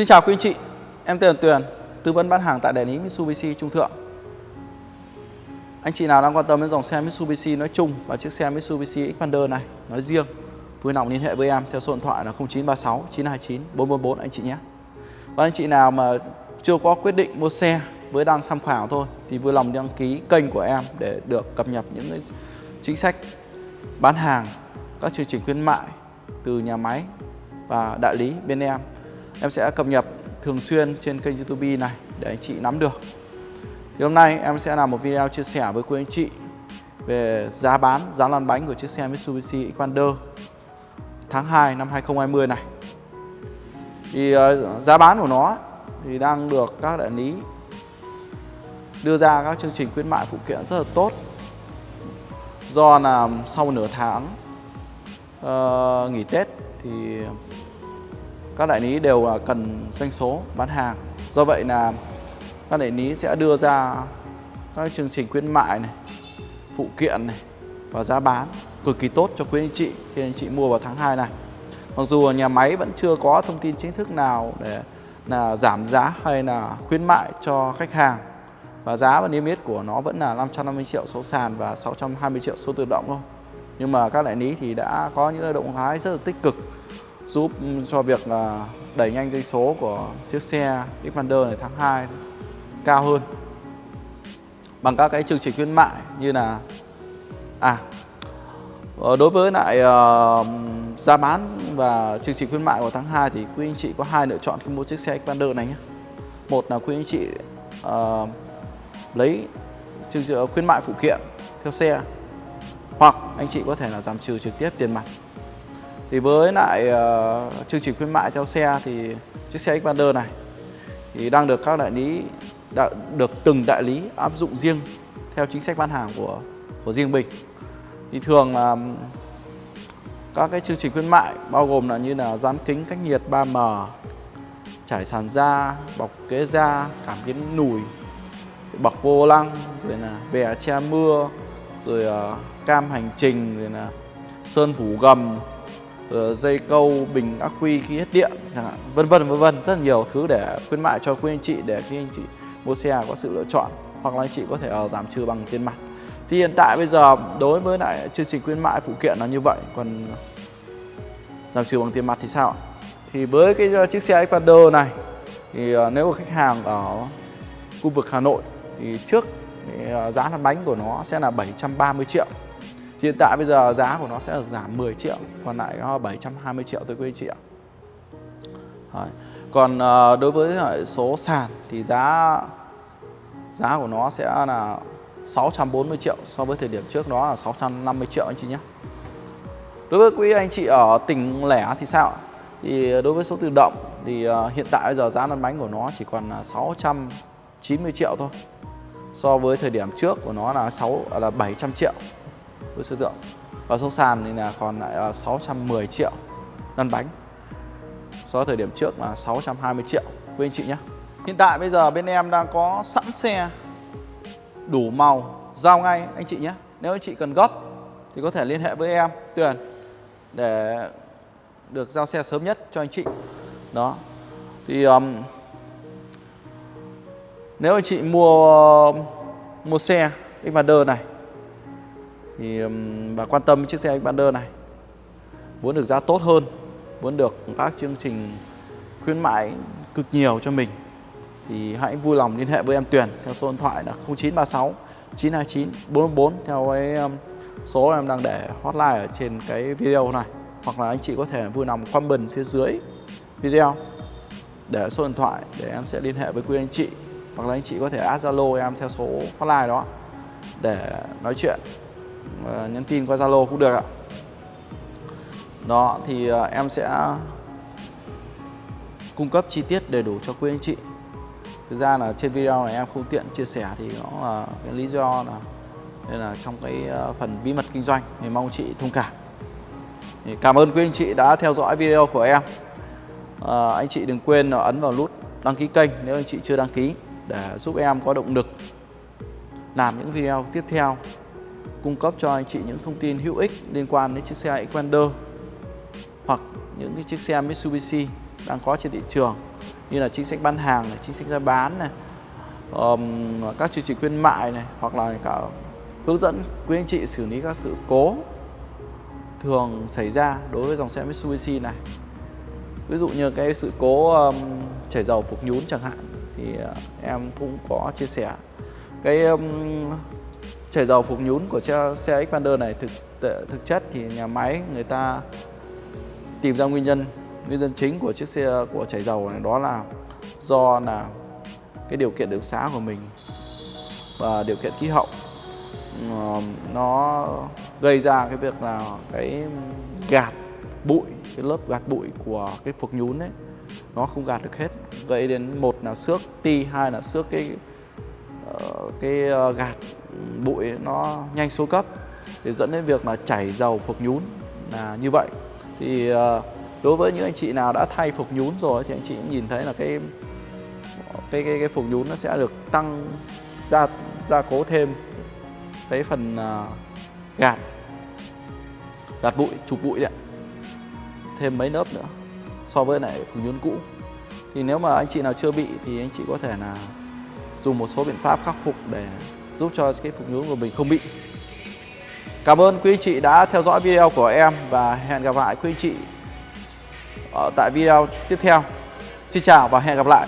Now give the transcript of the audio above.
Xin chào quý anh chị, em tên là Tuyền, tư vấn bán hàng tại đại lý Mitsubishi Trung Thượng. Anh chị nào đang quan tâm đến dòng xe Mitsubishi nói chung và chiếc xe Mitsubishi Xpander này nói riêng, vui lòng liên hệ với em theo số điện thoại là 0936 929 444 anh chị nhé. Và anh chị nào mà chưa có quyết định mua xe với đang tham khảo thôi thì vui lòng đăng ký kênh của em để được cập nhật những chính sách bán hàng, các chương trình khuyến mại từ nhà máy và đại lý bên em em sẽ cập nhật thường xuyên trên kênh youtube này để anh chị nắm được. Thì hôm nay em sẽ làm một video chia sẻ với quý anh chị về giá bán, giá lăn bánh của chiếc xe Mitsubishi Xpander tháng 2 năm 2020 này. Thì uh, giá bán của nó thì đang được các đại lý đưa ra các chương trình khuyến mại phụ kiện rất là tốt. Do là sau nửa tháng uh, nghỉ Tết thì các đại lý đều là cần doanh số, bán hàng. Do vậy là các đại lý sẽ đưa ra các chương trình khuyến mại này, phụ kiện này và giá bán cực kỳ tốt cho quý anh chị khi anh chị mua vào tháng 2 này. Mặc dù nhà máy vẫn chưa có thông tin chính thức nào để là giảm giá hay là khuyến mại cho khách hàng. Và giá và niêm yết của nó vẫn là 550 triệu số sàn và 620 triệu số tự động thôi. Nhưng mà các đại lý thì đã có những động thái rất là tích cực giúp cho việc là đẩy nhanh doanh số của chiếc xe Xpander này tháng 2 cao hơn. Bằng các cái chương trình khuyến mại như là à ờ, đối với lại uh, giá bán và chương trình khuyến mại của tháng 2 thì quý anh chị có hai lựa chọn khi mua chiếc xe Xpander này nhé. Một là quý anh chị uh, lấy chương trình khuyến mại phụ kiện theo xe hoặc anh chị có thể là giảm trừ trực tiếp tiền mặt thì với lại uh, chương trình khuyến mại theo xe thì chiếc xe Xpander này thì đang được các đại lý đã được từng đại lý áp dụng riêng theo chính sách bán hàng của của riêng mình. Thì thường là các cái chương trình khuyến mại bao gồm là như là dán kính cách nhiệt 3M trải sàn da bọc ghế da cảm biến nùi bọc vô lăng rồi là bè che mưa rồi uh, cam hành trình rồi là sơn phủ gầm Ờ, dây câu bình ắc quy khi hết điện chẳng hạn vân vân vân vân rất nhiều thứ để khuyến mại cho quý anh chị để khi anh chị mua xe có sự lựa chọn hoặc là anh chị có thể uh, giảm trừ bằng tiền mặt. Thì hiện tại bây giờ đối với lại chương trình khuyến mại phụ kiện là như vậy còn giảm trừ bằng tiền mặt thì sao thì với cái ờ, chiếc xe Xpander này thì uh, nếu mà khách hàng ở khu vực Hà Nội thì trước thì giá lăn bánh của nó sẽ là 730 triệu. Hiện tại bây giờ giá của nó sẽ được giảm 10 triệu Còn lại có 720 triệu tới quý anh chị ạ Đấy. Còn uh, đối với số sàn thì giá giá của nó sẽ là 640 triệu so với thời điểm trước đó là 650 triệu anh chị nhé Đối với quý anh chị ở tỉnh lẻ thì sao? Thì đối với số tự động thì ờ, hiện tại bây giờ giá lăn bánh của nó chỉ còn là 690 triệu thôi so với thời điểm trước của nó là 6 là 700 triệu với số tượng và số sàn thì là còn lại là 610 triệu lăn bánh. So với thời điểm trước là 620 triệu. Quý anh chị nhé. Hiện tại bây giờ bên em đang có sẵn xe đủ màu giao ngay anh chị nhé. Nếu anh chị cần gấp thì có thể liên hệ với em Tuyền để được giao xe sớm nhất cho anh chị. Đó. Thì um, nếu anh chị mua mua xe Xpander này thì và quan tâm chiếc xe Xpander này. Muốn được giá tốt hơn, muốn được các chương trình khuyến mãi cực nhiều cho mình, thì hãy vui lòng liên hệ với em Tuyền theo số điện thoại là 0936 929 444 theo cái số em đang để hotline ở trên cái video này. Hoặc là anh chị có thể vui lòng comment phía dưới video để số điện thoại để em sẽ liên hệ với quý anh chị. Hoặc là anh chị có thể add Zalo em theo số hotline đó để nói chuyện. Ờ, nhắn tin qua Zalo cũng được ạ. Đó thì ờ, em sẽ cung cấp chi tiết đầy đủ cho quý anh chị. Thực ra là trên video này em không tiện chia sẻ thì nó là cái lý do là nên là trong cái ờ, phần bí mật kinh doanh thì mong chị thông cảm. Thì cảm ơn quý anh chị đã theo dõi video của em. À, anh chị đừng quên ấn vào nút đăng ký kênh nếu anh chị chưa đăng ký để giúp em có động lực làm những video tiếp theo cung cấp cho anh chị những thông tin hữu ích liên quan đến chiếc xe Equander hoặc những cái chiếc xe Mitsubishi đang có trên thị trường như là chính sách bán hàng này, chính sách giá bán này, um, các chương trình khuyến mại này hoặc là cả hướng dẫn quý anh chị xử lý các sự cố thường xảy ra đối với dòng xe Mitsubishi này. Ví dụ như cái sự cố um, chảy dầu phục nhún chẳng hạn thì uh, em cũng có chia sẻ. Cái um, chảy dầu phục nhún của xe, xe Expander này thực thực chất thì nhà máy người ta tìm ra nguyên nhân nguyên nhân chính của chiếc xe của chảy dầu này đó là do là cái điều kiện đường xá của mình và điều kiện khí hậu. Ờ, nó gây ra cái việc là cái gạt bụi cái lớp gạt bụi của cái phục nhún ấy nó không gạt được hết. Gây đến một là xước ti hai là xước cái cái ờ, gạt bụi nó nhanh số cấp để dẫn đến việc là chảy dầu phục nhún là như vậy. Thì ờ, đối với những anh chị nào đã thay phục nhún rồi thì anh chị nhìn thấy là cái cái cái, cái phục nhún nó sẽ được tăng gia gia cố thêm cái phần ờ, gạt gạt bụi chụp bụi đấy thêm mấy lớp nữa so với lại phục nhún cũ. Thì nếu mà anh chị nào chưa bị thì anh chị có thể là dùng một số biện pháp khắc phục để giúp cho cái phục nhún của mình không bị Cảm ơn quý anh chị đã theo dõi video của em và hẹn gặp lại quý anh chị ở tại video tiếp theo. Xin chào và hẹn gặp lại.